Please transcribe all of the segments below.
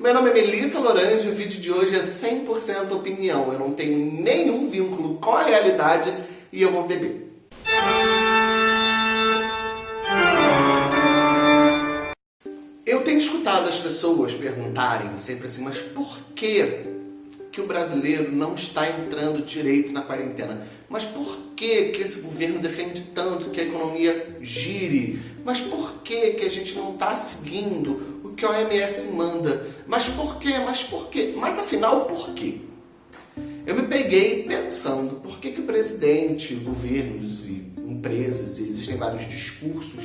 Meu nome é Melissa Lorange e o vídeo de hoje é 100% opinião. Eu não tenho nenhum vínculo com a realidade e eu vou beber. Eu tenho escutado as pessoas perguntarem sempre assim, mas por que que o brasileiro não está entrando direito na quarentena? Mas por que que esse governo defende tanto que a economia gire? Mas por que que a gente não está seguindo que a OMS manda? Mas por quê? Mas por quê? Mas afinal, por quê? Eu me peguei pensando por que que o presidente, governos e empresas, e existem vários discursos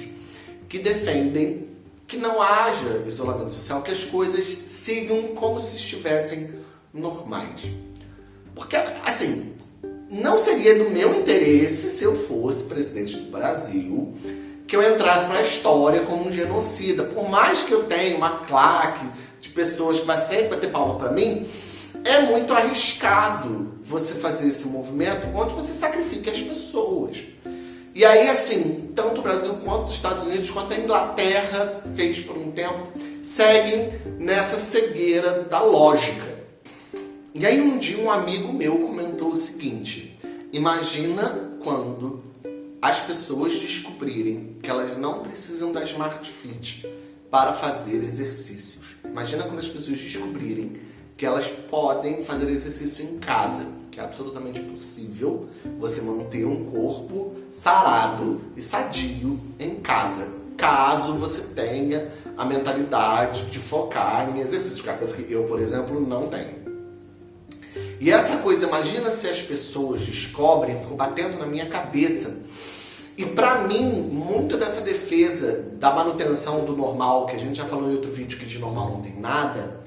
que defendem que não haja isolamento social, que as coisas sigam como se estivessem normais. Porque, assim, não seria do meu interesse, se eu fosse presidente do Brasil, que eu entrasse na história como um genocida. Por mais que eu tenha uma claque de pessoas que vai sempre bater palma para mim, é muito arriscado você fazer esse movimento onde você sacrifica as pessoas. E aí, assim, tanto o Brasil quanto os Estados Unidos, quanto a Inglaterra fez por um tempo, seguem nessa cegueira da lógica. E aí um dia um amigo meu comentou o seguinte, imagina quando as pessoas descobrirem que elas não precisam da Smart Fit para fazer exercícios. Imagina quando as pessoas descobrirem que elas podem fazer exercício em casa, que é absolutamente possível você manter um corpo sarado e sadio em casa, caso você tenha a mentalidade de focar em exercício, que é coisa que eu, por exemplo, não tenho. E essa coisa, imagina se as pessoas descobrem, ficou batendo na minha cabeça. E para mim, muito dessa defesa da manutenção do normal, que a gente já falou em outro vídeo que de normal não tem nada,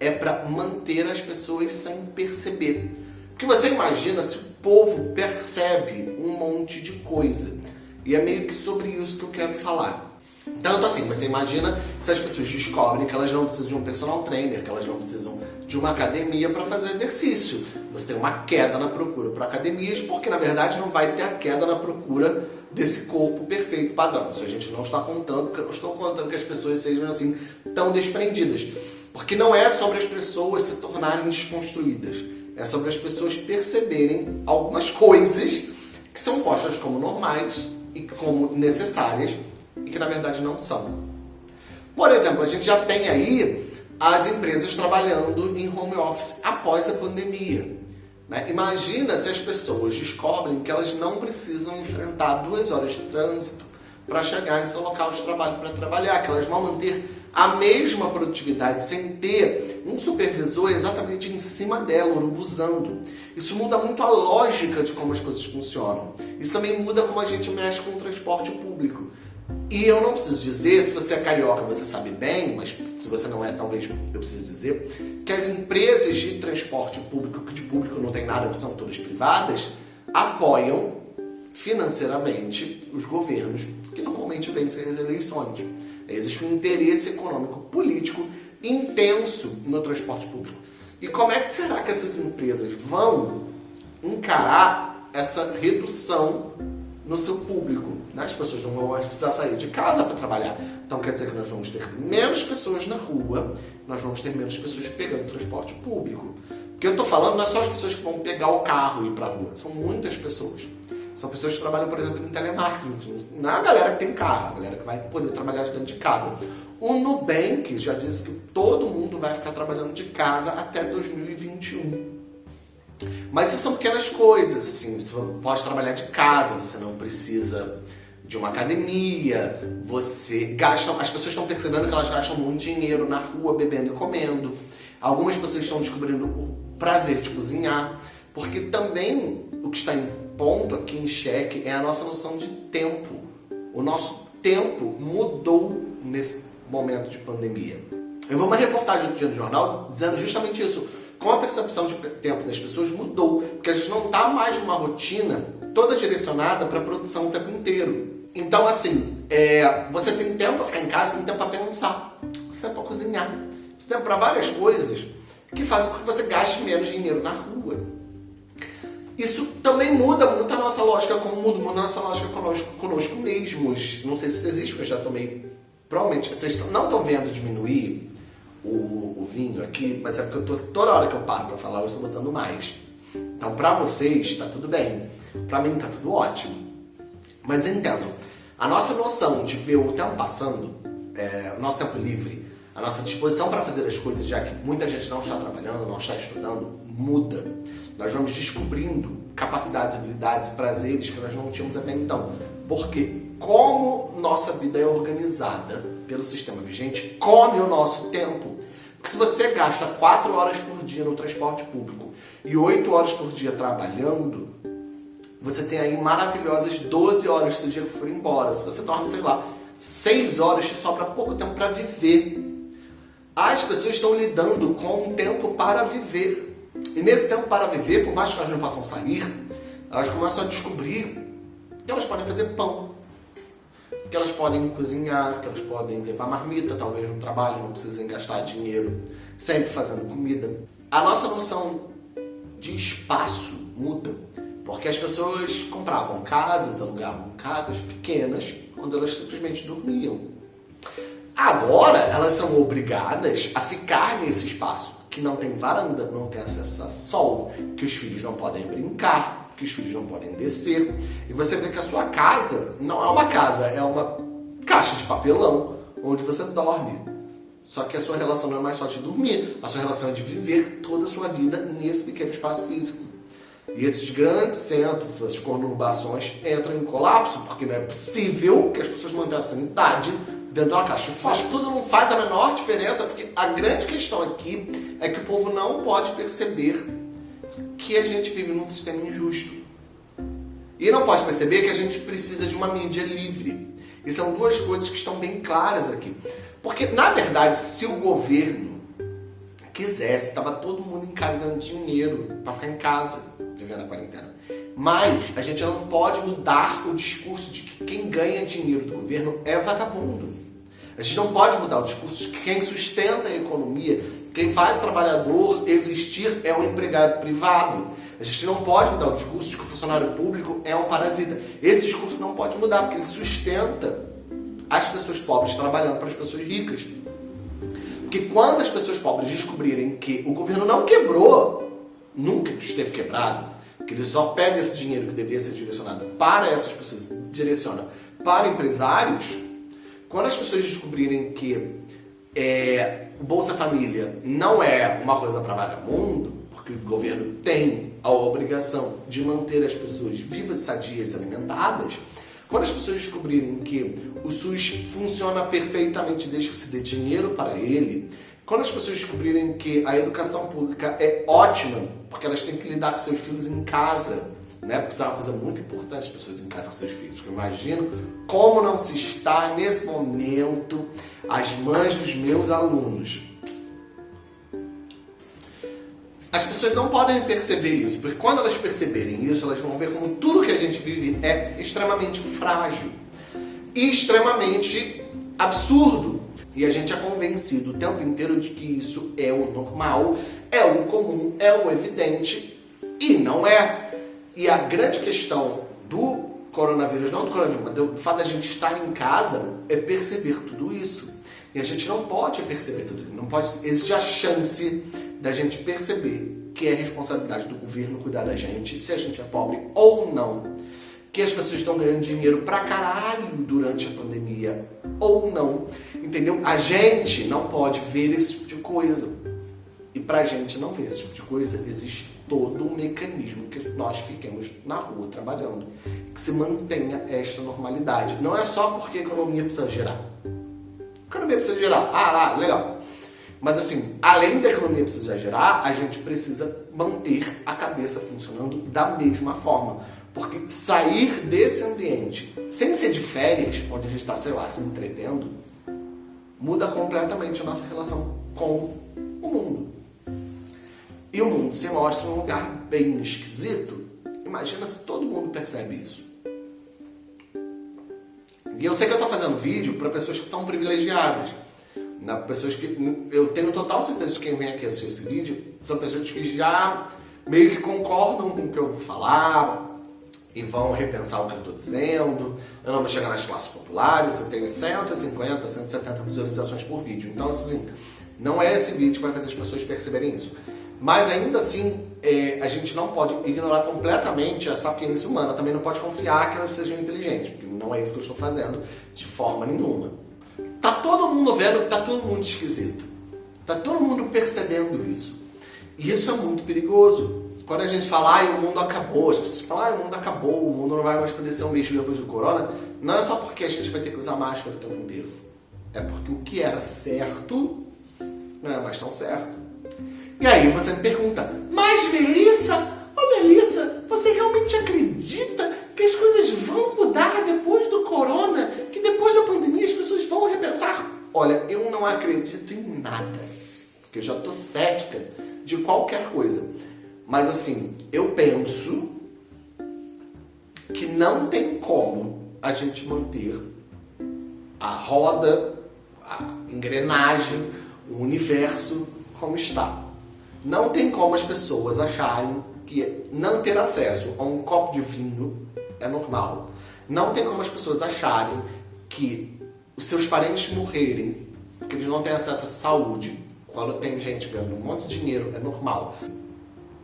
é para manter as pessoas sem perceber. Porque você imagina se o povo percebe um monte de coisa. E é meio que sobre isso que eu quero falar. Tanto assim, você imagina se as pessoas descobrem que elas não precisam de um personal trainer, que elas não precisam de uma academia para fazer exercício. Você tem uma queda na procura por academias, porque na verdade não vai ter a queda na procura desse corpo perfeito padrão. Isso a gente não está contando, eu estou contando que as pessoas sejam assim tão desprendidas. Porque não é sobre as pessoas se tornarem desconstruídas. É sobre as pessoas perceberem algumas coisas que são postas como normais e como necessárias e que na verdade não são. Por exemplo, a gente já tem aí as empresas trabalhando em home office após a pandemia. Né? Imagina se as pessoas descobrem que elas não precisam enfrentar duas horas de trânsito para chegar em seu local de trabalho para trabalhar, que elas vão manter a mesma produtividade sem ter um supervisor exatamente em cima dela, urubuzando. Isso muda muito a lógica de como as coisas funcionam. Isso também muda como a gente mexe com o transporte público. E eu não preciso dizer, se você é carioca você sabe bem, mas se você não é, talvez eu precise dizer, que as empresas de transporte público, que de público não tem nada, são todas privadas, apoiam financeiramente os governos que normalmente vencem as eleições. Existe um interesse econômico político intenso no transporte público. E como é que será que essas empresas vão encarar essa redução no seu público? Né? As pessoas não vão mais precisar sair de casa para trabalhar. Então quer dizer que nós vamos ter menos pessoas na rua, nós vamos ter menos pessoas pegando transporte público. O que eu estou falando não é só as pessoas que vão pegar o carro e ir para a rua, são muitas pessoas. São pessoas que trabalham, por exemplo, em telemarketing. Não é a galera que tem carro, a galera que vai poder trabalhar de dentro de casa. O Nubank já disse que todo mundo vai ficar trabalhando de casa até 2021. Mas são pequenas coisas, assim, você pode trabalhar de casa, você não precisa de uma academia, você gasta, as pessoas estão percebendo que elas gastam muito dinheiro na rua bebendo e comendo. Algumas pessoas estão descobrindo o prazer de cozinhar, porque também o que está em ponto aqui em xeque é a nossa noção de tempo. O nosso tempo mudou nesse momento de pandemia. Eu vi uma reportagem do dia no jornal dizendo justamente isso. Com a percepção de tempo das pessoas mudou, porque a gente não está mais numa rotina toda direcionada para a produção o tempo inteiro. Então, assim, é, você tem tempo para ficar em casa, tem tempo para pensar, você tem para cozinhar, você tem para várias coisas que fazem com que você gaste menos dinheiro na rua. Isso também muda muito a nossa lógica, como muda, muda a nossa lógica conosco, conosco mesmos. Não sei se isso existe, porque eu já tomei. Provavelmente vocês não estão vendo diminuir o, o vinho aqui, mas é porque eu tô, toda hora que eu paro para falar, eu estou botando mais. Então, para vocês, tá tudo bem. Para mim, tá tudo ótimo. Mas entendam, a nossa noção de ver o tempo passando, é, o nosso tempo livre, a nossa disposição para fazer as coisas, já que muita gente não está trabalhando, não está estudando, muda. Nós vamos descobrindo capacidades, habilidades, prazeres que nós não tínhamos até então. Porque como nossa vida é organizada pelo sistema vigente, come o nosso tempo. Porque se você gasta 4 horas por dia no transporte público e 8 horas por dia trabalhando, você tem aí maravilhosas 12 horas se o dia for embora. Se você dorme, sei lá, 6 horas, te sobra pouco tempo para viver. As pessoas estão lidando com um tempo para viver. E nesse tempo para viver, por mais que elas não possam sair, elas começam a descobrir que elas podem fazer pão, que elas podem cozinhar, que elas podem levar marmita, talvez no trabalho, não precisem gastar dinheiro sempre fazendo comida. A nossa noção de espaço muda, porque as pessoas compravam casas, alugavam casas pequenas, onde elas simplesmente dormiam. Agora elas são obrigadas a ficar nesse espaço que não tem varanda, não tem acesso a sol, que os filhos não podem brincar, que os filhos não podem descer. E você vê que a sua casa não é uma casa, é uma caixa de papelão onde você dorme. Só que a sua relação não é mais só de dormir, a sua relação é de viver toda a sua vida nesse pequeno espaço físico. E esses grandes centros, essas conurbações entram em colapso, porque não é possível que as pessoas mantenham a sanidade dentro de uma caixa Mas tudo não faz a menor diferença, porque a grande questão aqui é que o povo não pode perceber que a gente vive num sistema injusto. E não pode perceber que a gente precisa de uma mídia livre. E são duas coisas que estão bem claras aqui. Porque, na verdade, se o governo quisesse, estava todo mundo em casa ganhando dinheiro para ficar em casa, vivendo a quarentena. Mas a gente não pode mudar o discurso de que quem ganha dinheiro do governo é vagabundo. A gente não pode mudar o discurso de que quem sustenta a economia, quem faz o trabalhador existir é um empregado privado. A gente não pode mudar o discurso de que o funcionário público é um parasita. Esse discurso não pode mudar, porque ele sustenta as pessoas pobres trabalhando para as pessoas ricas. Porque quando as pessoas pobres descobrirem que o governo não quebrou, nunca esteve quebrado, que ele só pega esse dinheiro que deveria ser direcionado para essas pessoas, direciona para empresários, quando as pessoas descobrirem que é, o Bolsa Família não é uma coisa para vagabundo, porque o governo tem a obrigação de manter as pessoas vivas, sadias alimentadas, quando as pessoas descobrirem que o SUS funciona perfeitamente desde que se dê dinheiro para ele, quando as pessoas descobrirem que a educação pública é ótima, porque elas têm que lidar com seus filhos em casa, né? Porque isso é uma coisa muito importante, as pessoas em casa com seus filhos. Eu imagino como não se está nesse momento as mães dos meus alunos. As pessoas não podem perceber isso, porque quando elas perceberem isso, elas vão ver como tudo que a gente vive é extremamente frágil e extremamente absurdo. E a gente é convencido o tempo inteiro de que isso é o normal, é o comum, é o evidente, e não é. E a grande questão do coronavírus, não do coronavírus, mas do fato da gente estar em casa, é perceber tudo isso. E a gente não pode perceber tudo isso. Não pode, existe a chance da gente perceber que é responsabilidade do governo cuidar da gente, se a gente é pobre ou não. Que as pessoas estão ganhando dinheiro pra caralho durante a pandemia ou não. Entendeu? A gente não pode ver esse tipo de coisa. E pra gente não ver esse tipo de coisa, existe todo um mecanismo que nós fiquemos na rua trabalhando, que se mantenha esta normalidade. Não é só porque a economia precisa gerar. A economia precisa gerar. Ah, ah, legal. Mas assim, além da economia precisar gerar, a gente precisa manter a cabeça funcionando da mesma forma. Porque sair desse ambiente, sem ser de férias, onde a gente está, sei lá, se entretendo, muda completamente a nossa relação com o mundo e o mundo se mostra um lugar bem esquisito, imagina se todo mundo percebe isso. E eu sei que eu estou fazendo vídeo para pessoas que são privilegiadas. Na pessoas que eu tenho total certeza de que quem vem aqui assistir esse vídeo são pessoas que já meio que concordam com o que eu vou falar e vão repensar o que eu estou dizendo. Eu não vou chegar nas classes populares, eu tenho 150, 170 visualizações por vídeo. Então, assim, Não é esse vídeo que vai fazer as pessoas perceberem isso. Mas ainda assim, é, a gente não pode ignorar completamente a sapiência humana. Também não pode confiar que elas sejam inteligentes, porque não é isso que eu estou fazendo de forma nenhuma. Tá todo mundo vendo que tá todo mundo esquisito. Tá todo mundo percebendo isso. E isso é muito perigoso. Quando a gente fala, ah, o mundo acabou, as pessoas falam, ah, o mundo acabou, o mundo não vai mais poder ser um bicho depois do corona, não é só porque a gente vai ter que usar máscara o tempo inteiro. É porque o que era certo não é mais tão certo. E aí você me pergunta, mas Melissa, oh, Melissa, você realmente acredita que as coisas vão mudar depois do corona? Que depois da pandemia as pessoas vão repensar? Olha, eu não acredito em nada. Porque eu já tô cética de qualquer coisa. Mas assim, eu penso que não tem como a gente manter a roda, a engrenagem, o universo como está. Não tem como as pessoas acharem que não ter acesso a um copo de vinho é normal. Não tem como as pessoas acharem que os seus parentes morrerem porque eles não têm acesso à saúde, quando tem gente ganhando um monte de dinheiro, é normal.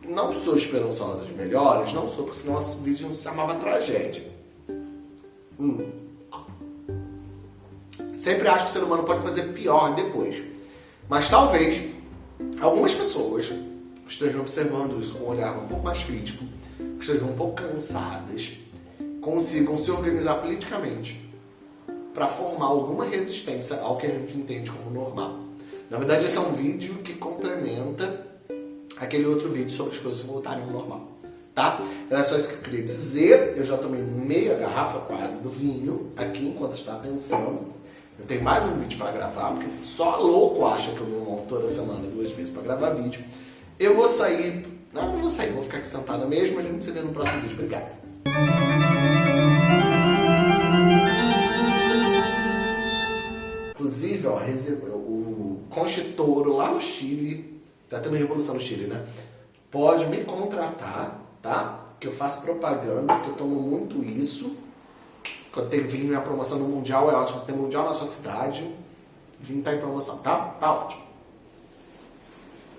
Não sou esperançosa de melhores, não sou, porque senão esse vídeo não se chamava tragédia. Hum. Sempre acho que o ser humano pode fazer pior depois. Mas talvez algumas pessoas estejam observando isso com um olhar um pouco mais crítico, estejam um pouco cansadas, consigam se organizar politicamente para formar alguma resistência ao que a gente entende como normal. Na verdade, esse é um vídeo que complementa aquele outro vídeo sobre as coisas voltarem ao normal, tá? Era só isso que eu queria dizer. Eu já tomei meia garrafa quase do vinho aqui enquanto estava pensando. Eu tenho mais um vídeo para gravar, porque só louco acha que eu me monto toda semana duas vezes para gravar vídeo. Eu vou sair... Não, não vou sair, vou ficar aqui sentada mesmo. A gente se vê no próximo vídeo. Obrigado. Inclusive, ó, o Conchitoro lá no Chile, tá tendo revolução no Chile, né? Pode me contratar, tá? Que eu faço propaganda, que eu tomo muito isso. Quando tem vinho e a promoção no Mundial é ótimo. Você tem Mundial na sua cidade, vinho tá em promoção, tá? Tá ótimo.